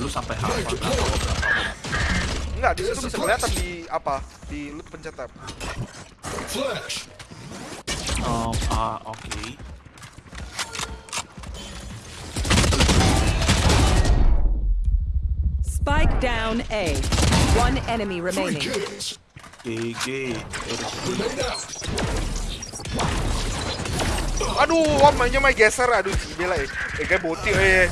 Lu sampai hafal berapa berapa? Enggak, di situ bisa kelihatan di apa? Di lu pencet tab. Flash. Oh, ah, oke. Spike down A. One enemy remaining. GG. Aduh, wah mainnya main geser. Aduh, gila ya. Eh, kayak boti eh.